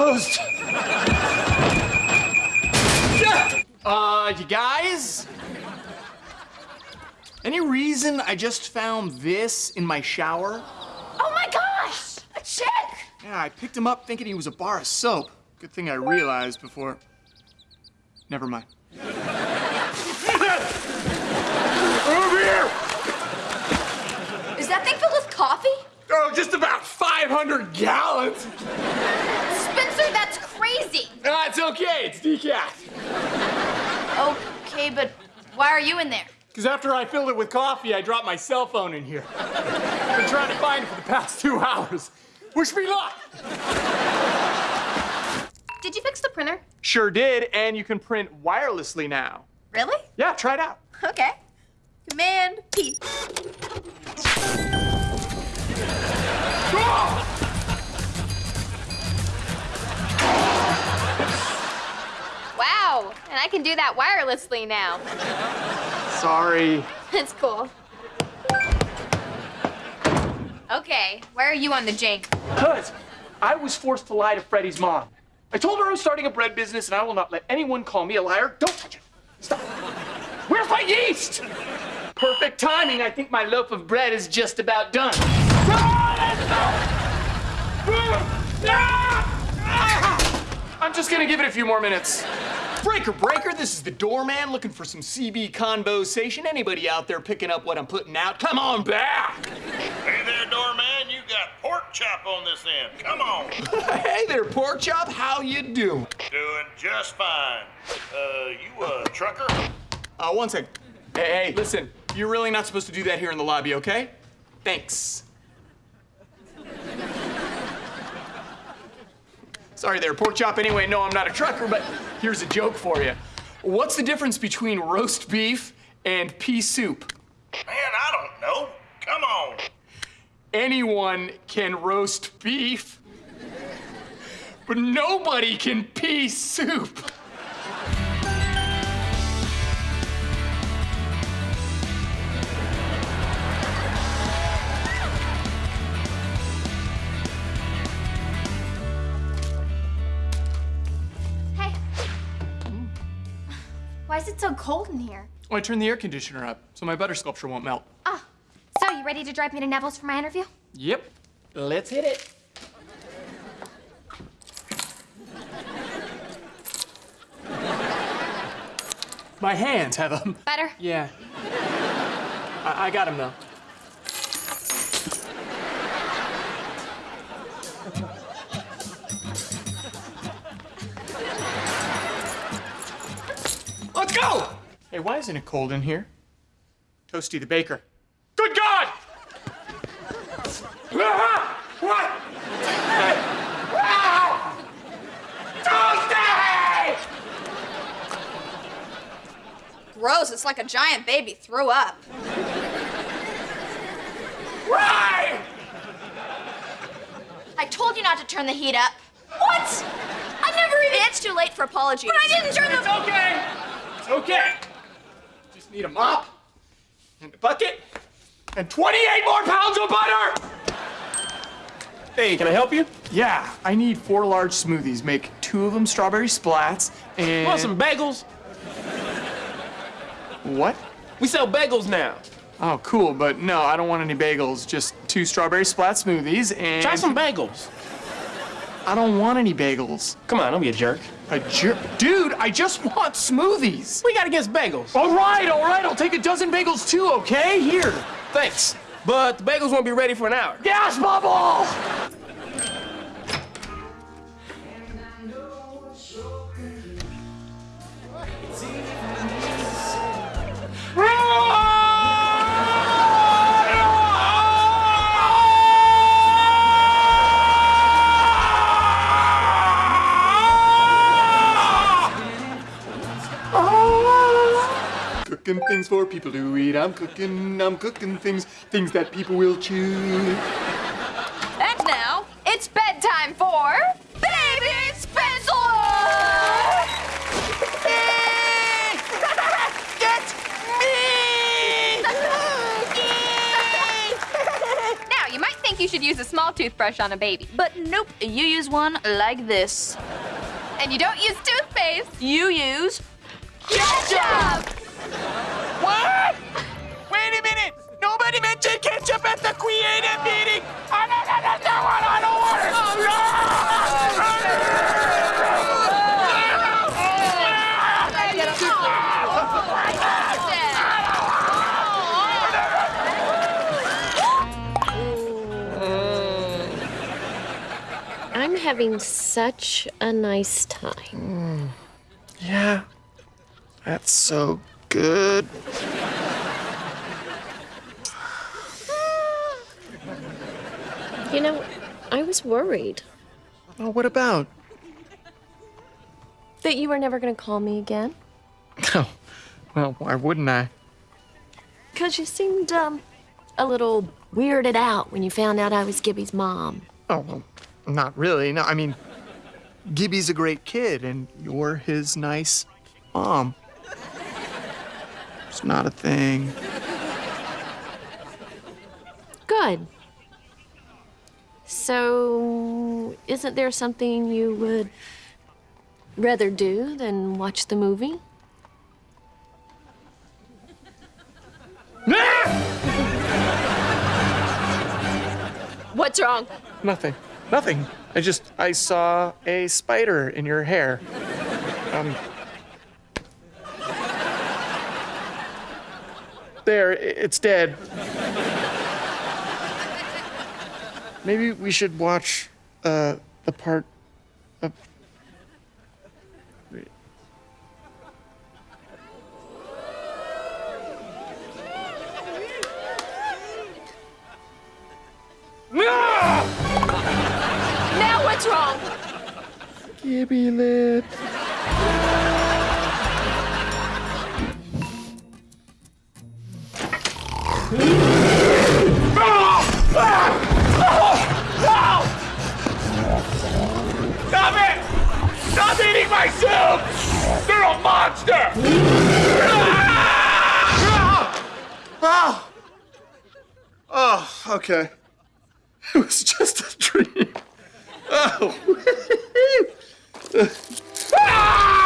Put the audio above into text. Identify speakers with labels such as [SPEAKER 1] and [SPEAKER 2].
[SPEAKER 1] closed. Uh, you guys? Any reason I just found this in my shower?
[SPEAKER 2] Oh my gosh! A chick!
[SPEAKER 1] Yeah, I picked him up thinking he was a bar of soap. Good thing I realized before. Never mind. Over here!
[SPEAKER 2] Is that thing filled with coffee?
[SPEAKER 1] Oh, just about 500 gallons.
[SPEAKER 2] Spencer, that's crazy!
[SPEAKER 1] Ah, it's okay. It's decaf.
[SPEAKER 2] Okay, but why are you in there?
[SPEAKER 1] Because after I filled it with coffee, I dropped my cell phone in here. I've been trying to find it for the past two hours. Wish me luck.
[SPEAKER 2] Did you fix the printer?
[SPEAKER 1] Sure did, and you can print wirelessly now.
[SPEAKER 2] Really?
[SPEAKER 1] Yeah, try it out.
[SPEAKER 2] Okay. Command P. I can do that wirelessly now.
[SPEAKER 1] Sorry.
[SPEAKER 2] That's cool. Okay, where are you on the jank?
[SPEAKER 1] Cuz I was forced to lie to Freddie's mom. I told her I was starting a bread business and I will not let anyone call me a liar. Don't touch it. Stop. Where's my yeast? Perfect timing. I think my loaf of bread is just about done. Ah! Ah! I'm just gonna give it a few more minutes. Breaker, breaker, this is the doorman looking for some CB conversation. Anybody out there picking up what I'm putting out? Come on back.
[SPEAKER 3] Hey there, doorman. You got pork chop on this end. Come on.
[SPEAKER 1] hey there, pork chop. How you doing?
[SPEAKER 3] Doing just fine. Uh, you a trucker?
[SPEAKER 1] Uh, one sec. Hey, hey, listen. You're really not supposed to do that here in the lobby, okay? Thanks. Sorry there, pork chop. Anyway, no, I'm not a trucker, but here's a joke for you. What's the difference between roast beef and pea soup?
[SPEAKER 3] Man, I don't know. Come on.
[SPEAKER 1] Anyone can roast beef, but nobody can pea soup.
[SPEAKER 2] Why is it so cold in here?
[SPEAKER 1] Oh, I turned the air conditioner up so my butter sculpture won't melt.
[SPEAKER 2] Ah, so you ready to drive me to Neville's for my interview?
[SPEAKER 1] Yep. Let's hit it. My hands have them.
[SPEAKER 2] Better?
[SPEAKER 1] Yeah. I, I got him though. Let's go! Hey, why isn't it cold in here? Toasty the baker. Good God! Ah! What? Toasty!
[SPEAKER 2] Gross, it's like a giant baby threw up.
[SPEAKER 1] Why?
[SPEAKER 2] I told you not to turn the heat up. What? I never even. It's too late for apologies. But I didn't turn
[SPEAKER 1] It's
[SPEAKER 2] the.
[SPEAKER 1] okay. It's okay. Just need a mop and a bucket and 28 more pounds of butter.
[SPEAKER 4] Hey, can I help you?
[SPEAKER 1] Yeah, I need four large smoothies. Make two of them strawberry splats and.
[SPEAKER 4] Want some bagels?
[SPEAKER 1] What?
[SPEAKER 4] We sell bagels now.
[SPEAKER 1] Oh, cool. But no, I don't want any bagels. Just two strawberry splat smoothies and.
[SPEAKER 4] Try some bagels.
[SPEAKER 1] I don't want any bagels.
[SPEAKER 4] Come on, don't be a jerk.
[SPEAKER 1] A jerk, dude. I just want smoothies.
[SPEAKER 4] We got to against bagels.
[SPEAKER 1] All right, all right. I'll take a dozen bagels too. Okay, here.
[SPEAKER 4] Thanks. But the bagels won't be ready for an hour.
[SPEAKER 1] Gas bubble. Cooking things for people to eat. I'm cooking, I'm cooking things, things that people will chew.
[SPEAKER 2] And now it's bedtime for Baby Spencer.
[SPEAKER 1] Get me!
[SPEAKER 2] now you might think you should use a small toothbrush on a baby.
[SPEAKER 5] But nope, you use one like this.
[SPEAKER 2] And you don't use toothpaste.
[SPEAKER 5] You use
[SPEAKER 2] Ketchup!
[SPEAKER 6] Having such a nice time.
[SPEAKER 1] Yeah, that's so good.
[SPEAKER 6] You know, I was worried
[SPEAKER 1] Oh, what about?
[SPEAKER 6] that you were never going to call me again.
[SPEAKER 1] Oh, well, why wouldn't I?
[SPEAKER 6] Because you seemed, um, a little weirded out when you found out I was Gibby's mom.
[SPEAKER 1] Oh, well, not really. No, I mean, Gibby's a great kid, and you're his nice mom. It's not a thing.
[SPEAKER 6] Good. So, isn't there something you would rather do than watch the movie? What's wrong?
[SPEAKER 1] Nothing. Nothing. I just I saw a spider in your hair. Um. There, it's dead. Maybe we should watch uh the part of Gibby lip. Stop it! Stop eating my soup! You're a monster! Oh! Oh, okay. It was just a dream. Oh. Ah!